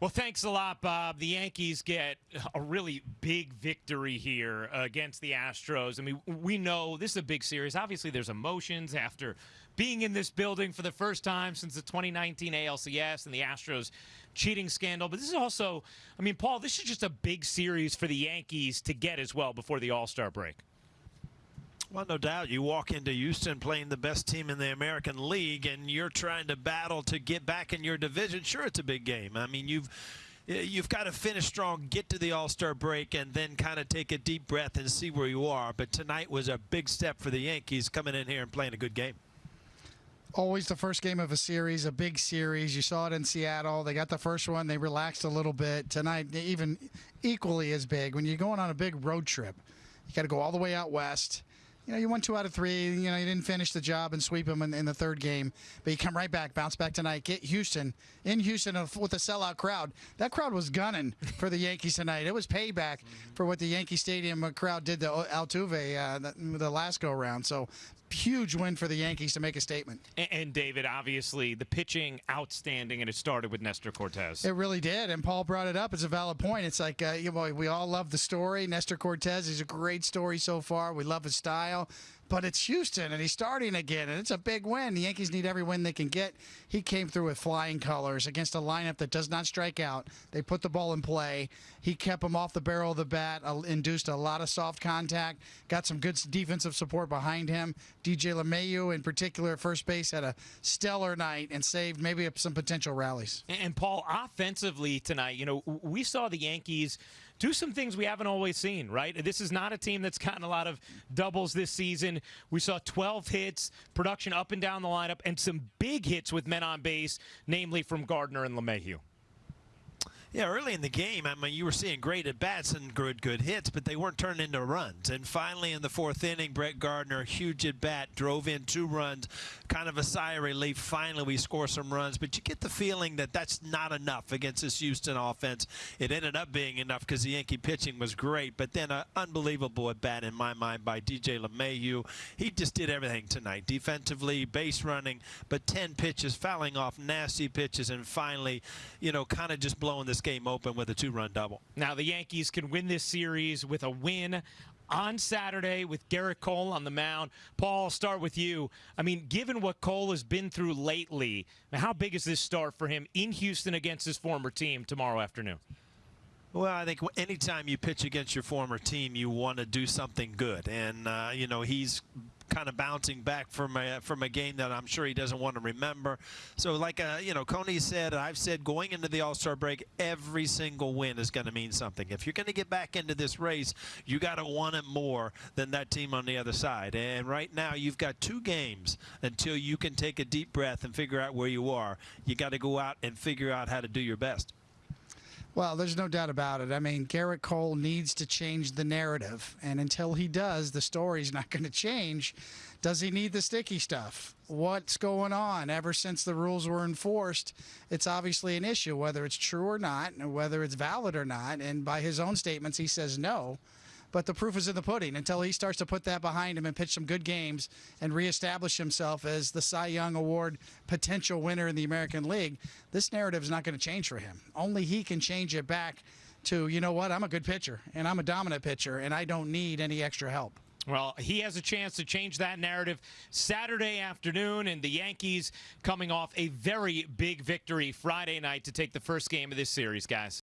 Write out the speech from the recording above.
Well, thanks a lot, Bob. The Yankees get a really big victory here against the Astros. I mean, we know this is a big series. Obviously, there's emotions after being in this building for the first time since the 2019 ALCS and the Astros cheating scandal. But this is also, I mean, Paul, this is just a big series for the Yankees to get as well before the All Star break. Well, no doubt. You walk into Houston playing the best team in the American League, and you're trying to battle to get back in your division. Sure, it's a big game. I mean, you've eh, you've got to finish strong, get to the All-Star break, and then kind of take a deep breath and see where you are. But tonight was a big step for the Yankees coming in here and playing a good game. Always the first game of a series, a big series. You saw it in Seattle. They got the first one. They relaxed a little bit. Tonight, even equally as big. When you're going on a big road trip, you got to go all the way out west you know, you won two out of three. You know, you didn't finish the job and sweep them in, in, the third game, but you come right back, bounce back tonight, get Houston in Houston with a sellout crowd. That crowd was gunning for the Yankees tonight. It was payback for what the Yankee Stadium crowd did to Altuve uh, the, the last go round. So huge win for the Yankees to make a statement. And, and, David, obviously, the pitching outstanding, and it started with Nestor Cortes. It really did, and Paul brought it up. It's a valid point. It's like uh, you know, we all love the story. Nestor Cortes is a great story so far. We love his style but it's Houston and he's starting again, and it's a big win. The Yankees need every win they can get. He came through with flying colors against a lineup that does not strike out. They put the ball in play. He kept him off the barrel of the bat, uh, induced a lot of soft contact, got some good defensive support behind him. DJ LeMahieu, in particular, at first base, had a stellar night and saved maybe some potential rallies. And Paul, offensively tonight, you know, we saw the Yankees do some things we haven't always seen, right? This is not a team that's gotten a lot of doubles this season. We saw 12 hits, production up and down the lineup, and some big hits with men on base, namely from Gardner and LeMahieu. Yeah, early in the game, I mean, you were seeing great at bats and good, good hits, but they weren't turning into runs. And finally, in the fourth inning, Brett Gardner, huge at bat, drove in two runs, kind of a sigh of relief. Finally, we score some runs, but you get the feeling that that's not enough against this Houston offense. It ended up being enough because the Yankee pitching was great, but then an unbelievable at bat in my mind by DJ LeMahieu. He just did everything tonight, defensively, base running, but 10 pitches, fouling off nasty pitches, and finally, you know, kind of just blowing this this game open with a two-run double. Now the Yankees can win this series with a win on Saturday with Gerrit Cole on the mound. Paul, I'll start with you. I mean, given what Cole has been through lately, how big is this start for him in Houston against his former team tomorrow afternoon? Well, I think anytime you pitch against your former team, you want to do something good. And, uh, you know, he's kind of bouncing back from a from a game that I'm sure he doesn't want to remember. So, like uh, you know, Coney said, I've said going into the All-Star break, every single win is going to mean something. If you're going to get back into this race, you got to want it more than that team on the other side. And right now, you've got two games until you can take a deep breath and figure out where you are. You got to go out and figure out how to do your best. Well, there's no doubt about it. I mean, Gerrit Cole needs to change the narrative. And until he does, the story's not going to change. Does he need the sticky stuff? What's going on? Ever since the rules were enforced, it's obviously an issue, whether it's true or not, and whether it's valid or not. And by his own statements, he says no but the proof is in the pudding until he starts to put that behind him and pitch some good games and reestablish himself as the Cy Young Award potential winner in the American League. This narrative is not going to change for him. Only he can change it back to, you know what, I'm a good pitcher and I'm a dominant pitcher and I don't need any extra help. Well, he has a chance to change that narrative Saturday afternoon, and the Yankees coming off a very big victory Friday night to take the first game of this series, guys.